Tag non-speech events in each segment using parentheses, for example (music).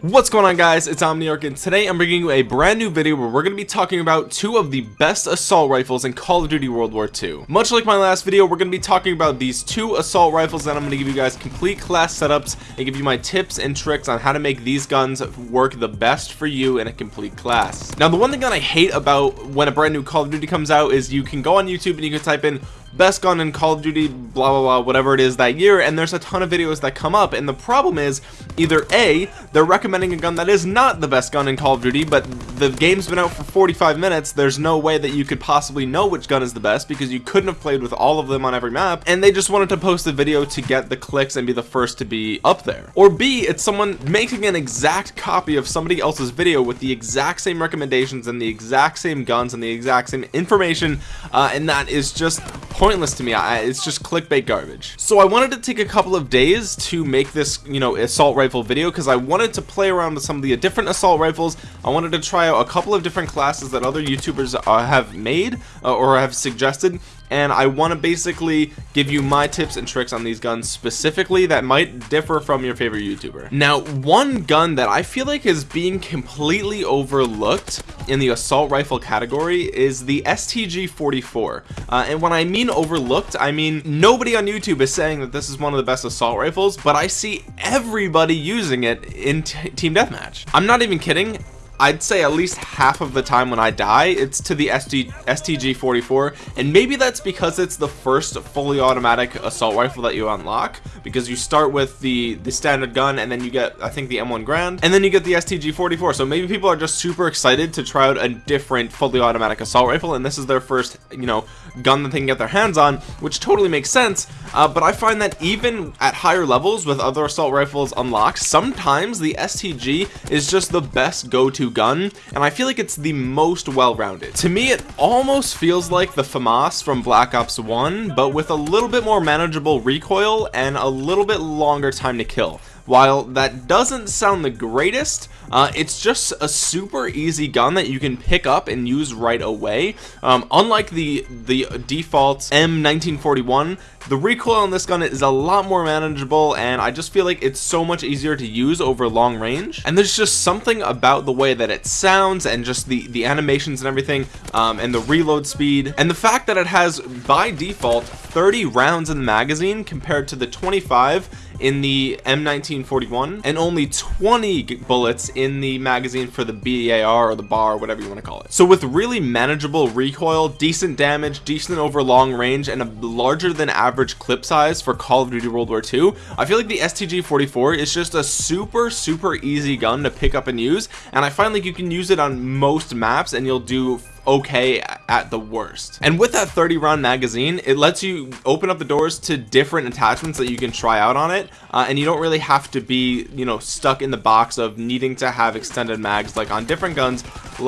What's going on guys, it's Omniarch and today I'm bringing you a brand new video where we're going to be talking about two of the best assault rifles in Call of Duty World War II. Much like my last video, we're going to be talking about these two assault rifles and I'm going to give you guys complete class setups and give you my tips and tricks on how to make these guns work the best for you in a complete class. Now the one thing that I hate about when a brand new Call of Duty comes out is you can go on YouTube and you can type in best gun in Call of Duty blah blah blah whatever it is that year and there's a ton of videos that come up and the problem is either a they're recommending a gun that is not the best gun in Call of Duty but the game's been out for 45 minutes there's no way that you could possibly know which gun is the best because you couldn't have played with all of them on every map and they just wanted to post a video to get the clicks and be the first to be up there. Or b it's someone making an exact copy of somebody else's video with the exact same recommendations and the exact same guns and the exact same information uh, and that is just pointless to me. I, it's just clickbait garbage. So I wanted to take a couple of days to make this you know assault rifle video because I wanted to play around with some of the different assault rifles. I wanted to try out a couple of different classes that other youtubers uh, have made uh, or have suggested and I want to basically give you my tips and tricks on these guns specifically that might differ from your favorite YouTuber. Now, one gun that I feel like is being completely overlooked in the assault rifle category is the STG-44. Uh, and when I mean overlooked, I mean nobody on YouTube is saying that this is one of the best assault rifles, but I see everybody using it in Team Deathmatch. I'm not even kidding. I'd say at least half of the time when I die it's to the SG, STG-44 and maybe that's because it's the first fully automatic assault rifle that you unlock. Because you start with the the standard gun and then you get I think the M1 Garand. And then you get the STG-44 so maybe people are just super excited to try out a different fully automatic assault rifle. And this is their first you know gun that they can get their hands on which totally makes sense. Uh, but I find that even at higher levels with other assault rifles unlocked sometimes the STG is just the best go-to gun and I feel like it's the most well-rounded. To me it almost feels like the FAMAS from Black Ops 1 but with a little bit more manageable recoil and a little bit longer time to kill while that doesn't sound the greatest uh, it's just a super easy gun that you can pick up and use right away. Um, unlike the the default M1941 the recoil on this gun is a lot more manageable and I just feel like it's so much easier to use over long range. And there's just something about the way that it sounds and just the the animations and everything um, and the reload speed and the fact that it has by default 30 rounds in the magazine compared to the 25 in the M1941 and only 20 bullets in the magazine for the BAR or the bar whatever you want to call it. So with really manageable recoil decent damage decent over long range and a larger than average clip size for Call of Duty World War II I feel like the STG-44 is just a super super easy gun to pick up and use and I find like you can use it on most maps and you'll do okay at the worst. And with that 30 round magazine it lets you open up the doors to different attachments that you can try out on it uh, and you don't really have to be you know stuck in the box of needing to have extended mags like on different guns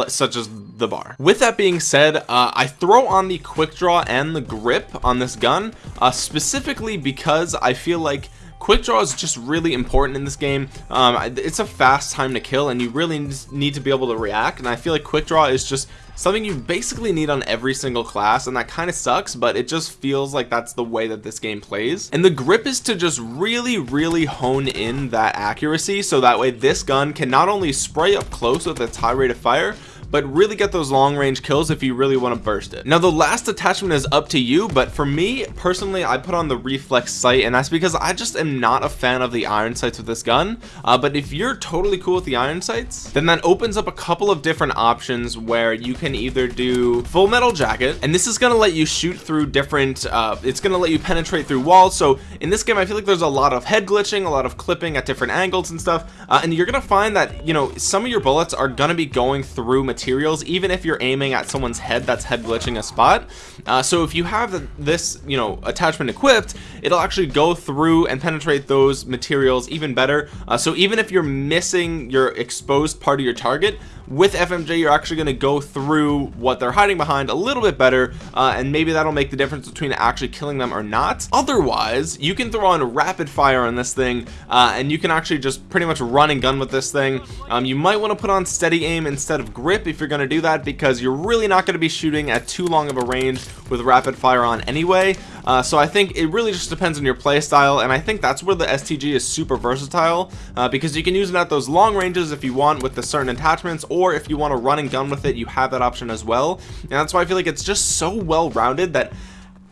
such as the bar. With that being said uh, I throw on the quick draw and the grip on this gun uh, specifically because I feel like quick draw is just really important in this game. Um, it's a fast time to kill and you really need to be able to react and I feel like quick draw is just something you basically need on every single class and that kind of sucks but it just feels like that's the way that this game plays. And the grip is to just really really hone in that accuracy so that way this gun can not only spray up close with its high rate of fire but really get those long range kills if you really want to burst it. Now the last attachment is up to you but for me personally I put on the reflex sight and that's because I just am not a fan of the iron sights with this gun. Uh, but if you're totally cool with the iron sights then that opens up a couple of different options where you can either do full metal jacket and this is going to let you shoot through different uh, it's going to let you penetrate through walls. So in this game I feel like there's a lot of head glitching a lot of clipping at different angles and stuff uh, and you're gonna find that you know some of your bullets are gonna be going through materials even if you're aiming at someone's head that's head glitching a spot. Uh, so if you have this you know attachment equipped it'll actually go through and penetrate those materials even better. Uh, so even if you're missing your exposed part of your target with FMJ you're actually going to go through what they're hiding behind a little bit better uh, and maybe that'll make the difference between actually killing them or not. Otherwise you can throw on rapid fire on this thing uh, and you can actually just pretty much run and gun with this thing. Um, you might want to put on steady aim instead of grip if you're going to do that because you're really not going to be shooting at too long of a range with rapid fire on anyway. Uh, so I think it really just depends on your play style and I think that's where the STG is super versatile uh, because you can use it at those long ranges if you want with the certain attachments or if you want to run and gun with it you have that option as well. And that's why I feel like it's just so well rounded that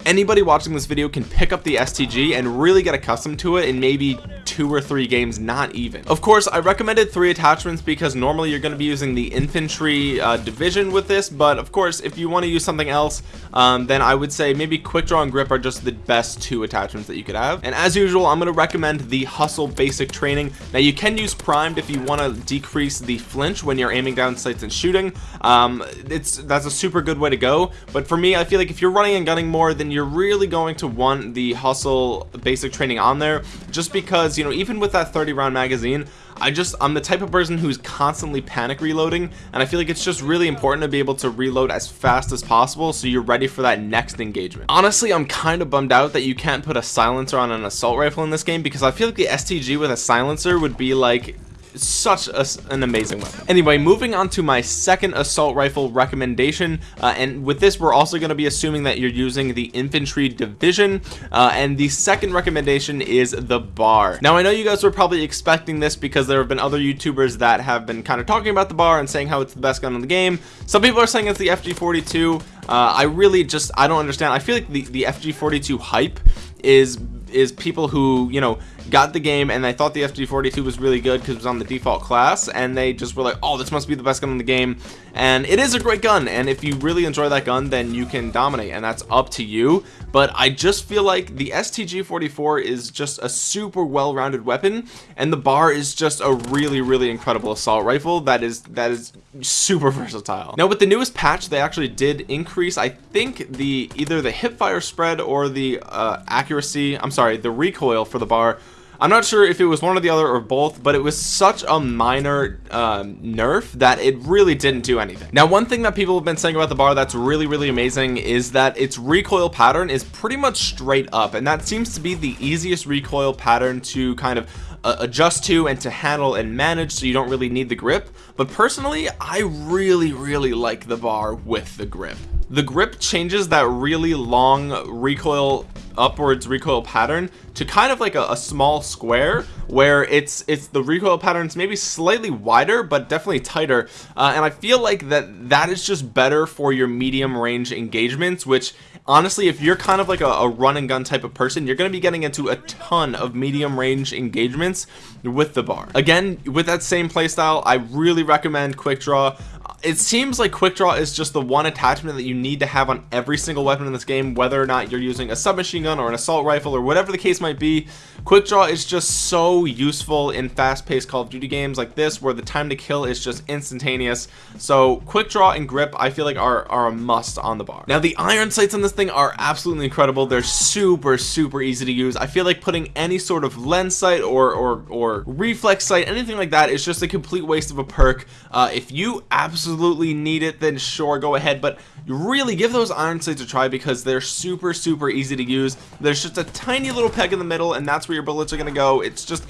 anybody watching this video can pick up the STG and really get accustomed to it and maybe two or three games not even. Of course I recommended three attachments because normally you're going to be using the infantry uh, division with this but of course if you want to use something else um, then I would say maybe quick draw and grip are just the best two attachments that you could have. And as usual I'm going to recommend the hustle basic training. Now you can use primed if you want to decrease the flinch when you're aiming down sights and shooting. Um, it's that's a super good way to go but for me I feel like if you're running and gunning more then you're really going to want the hustle basic training on there just because you know even with that 30 round magazine I just I'm the type of person who's constantly panic reloading and I feel like it's just really important to be able to reload as fast as possible so you're ready for that next engagement. Honestly I'm kind of bummed out that you can't put a silencer on an assault rifle in this game because I feel like the STG with a silencer would be like such a, an amazing weapon. Anyway moving on to my second assault rifle recommendation uh, and with this we're also going to be assuming that you're using the infantry division uh, and the second recommendation is the bar. Now I know you guys were probably expecting this because there have been other youtubers that have been kind of talking about the bar and saying how it's the best gun in the game. Some people are saying it's the FG42 uh, I really just I don't understand. I feel like the the FG42 hype is is people who you know got the game and they thought the FG42 was really good because it was on the default class and they just were like oh this must be the best gun in the game. And it is a great gun and if you really enjoy that gun then you can dominate and that's up to you. But I just feel like the STG44 is just a super well-rounded weapon and the bar is just a really really incredible assault rifle that is that is super (laughs) versatile. Now with the newest patch they actually did increase I think the either the hip fire spread or the uh, accuracy I'm sorry the recoil for the bar I'm not sure if it was one or the other or both but it was such a minor um, nerf that it really didn't do anything. Now one thing that people have been saying about the bar that's really really amazing is that its recoil pattern is pretty much straight up and that seems to be the easiest recoil pattern to kind of uh, adjust to and to handle and manage so you don't really need the grip. But personally I really really like the bar with the grip the grip changes that really long recoil upwards recoil pattern to kind of like a, a, small square where it's it's the recoil patterns maybe slightly wider but definitely tighter. Uh, and I feel like that that is just better for your medium range engagements which honestly if you're kind of like a, a run and gun type of person you're going to be getting into a ton of medium range engagements with the bar. Again with that same playstyle I really recommend quick draw it seems like quick draw is just the one attachment that you need to have on every single weapon in this game whether or not you're using a submachine gun or an assault rifle or whatever the case might be. Quick draw is just so useful in fast-paced call of duty games like this where the time to kill is just instantaneous. So quick draw and grip i feel like are, are a must on the bar. Now the iron sights on this thing are absolutely incredible. They're super super easy to use. I feel like putting any sort of lens sight or or, or reflex sight anything like that is just a complete waste of a perk. Uh, if you absolutely absolutely need it then sure go ahead. But really give those iron sights a try because they're super super easy to use. There's just a tiny little peg in the middle and that's where your bullets are gonna go. It's just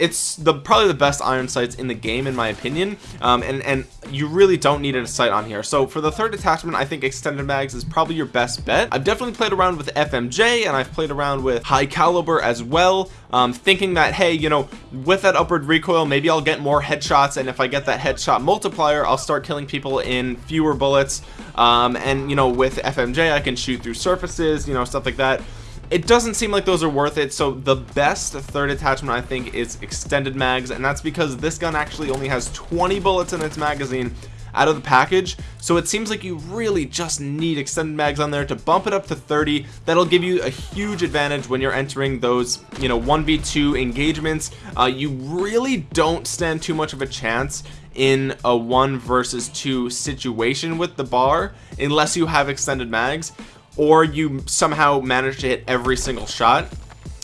it's the probably the best iron sights in the game in my opinion. Um, and and you really don't need a sight on here. So for the third attachment I think extended mags is probably your best bet. I've definitely played around with FMJ and I've played around with high caliber as well. Um, thinking that hey you know with that upward recoil maybe I'll get more headshots and if I get that headshot multiplier I'll start killing people in fewer bullets. Um, and you know with FMJ I can shoot through surfaces you know stuff like that it doesn't seem like those are worth it so the best third attachment I think is extended mags and that's because this gun actually only has 20 bullets in its magazine out of the package so it seems like you really just need extended mags on there to bump it up to 30 that'll give you a huge advantage when you're entering those you know 1v2 engagements. Uh, you really don't stand too much of a chance in a one versus two situation with the bar unless you have extended mags or you somehow manage to hit every single shot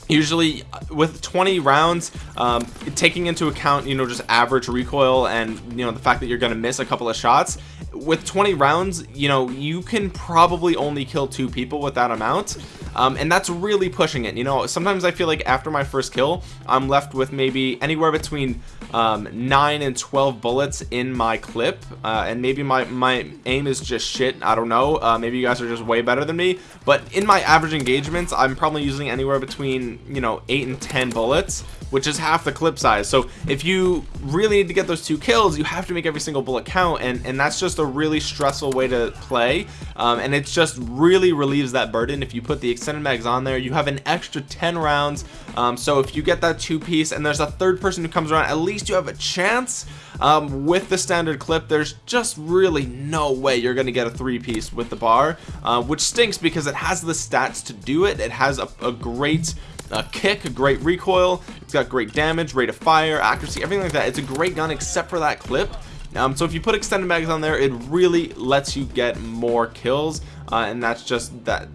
usually with 20 rounds um, taking into account you know just average recoil and you know the fact that you're going to miss a couple of shots with 20 rounds you know you can probably only kill two people with that amount um, and that's really pushing it you know? Sometimes I feel like after my first kill I'm left with maybe anywhere between um, 9 and 12 bullets in my clip uh, and maybe my my aim is just shit I don't know uh, maybe you guys are just way better than me but in my average engagements I'm probably using anywhere between you know 8 and 10 bullets which is half the clip size. So if you really need to get those two kills you have to make every single bullet count and and that's just a really stressful way to play. Um, and it just really relieves that burden. If you put the extended mags on there you have an extra 10 rounds. Um, so if you get that two piece and there's a third person who comes around at least you have a chance. Um, with the standard clip there's just really no way you're gonna get a three piece with the bar uh, which stinks because it has the stats to do it. It has a, a great a kick a great recoil. It's got great damage rate of fire accuracy everything like that. It's a great gun except for that clip. Um, so if you put extended mags on there it really lets you get more kills uh, and that's just that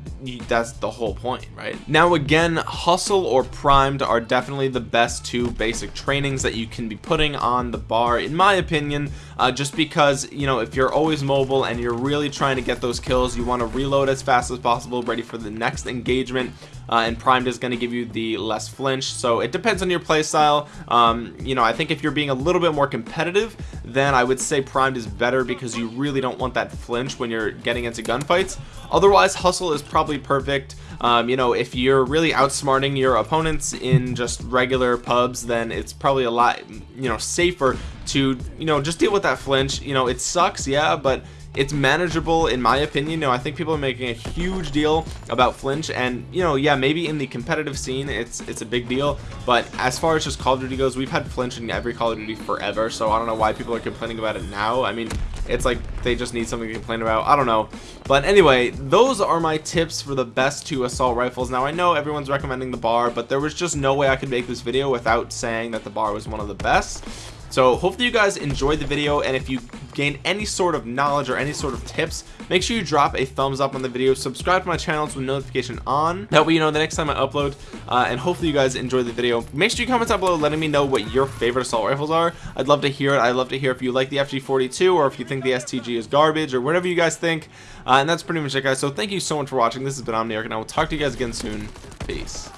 that's the whole point right? Now again hustle or primed are definitely the best two basic trainings that you can be putting on the bar in my opinion uh, just because you know if you're always mobile and you're really trying to get those kills you want to reload as fast as possible ready for the next engagement uh, and primed is going to give you the less flinch. So it depends on your playstyle um, you know I think if you're being a little bit more competitive then I would say primed is better because you really don't want that flinch when you're getting into gunfights otherwise hustle is probably perfect. Um, you know if you're really outsmarting your opponents in just regular pubs then it's probably a lot you know safer to you know just deal with that flinch. You know it sucks yeah but it's manageable in my opinion. You know I think people are making a huge deal about flinch and you know yeah maybe in the competitive scene it's it's a big deal. But as far as just Call of Duty goes we've had flinch in every Call of Duty forever so I don't know why people are complaining about it now. I mean it's like they just need something to complain about. I don't know. But anyway those are my tips for the best two assault rifles. Now I know everyone's recommending the bar but there was just no way I could make this video without saying that the bar was one of the best so hopefully you guys enjoyed the video and if you gain any sort of knowledge or any sort of tips make sure you drop a thumbs up on the video subscribe to my channel with notification on. That way you know the next time I upload uh, and hopefully you guys enjoy the video. Make sure you comment down below letting me know what your favorite assault rifles are. I'd love to hear it. I'd love to hear if you like the FG42 or if you think the STG is garbage or whatever you guys think. Uh, and that's pretty much it guys. So thank you so much for watching. This has been Omniarch and I will talk to you guys again soon. Peace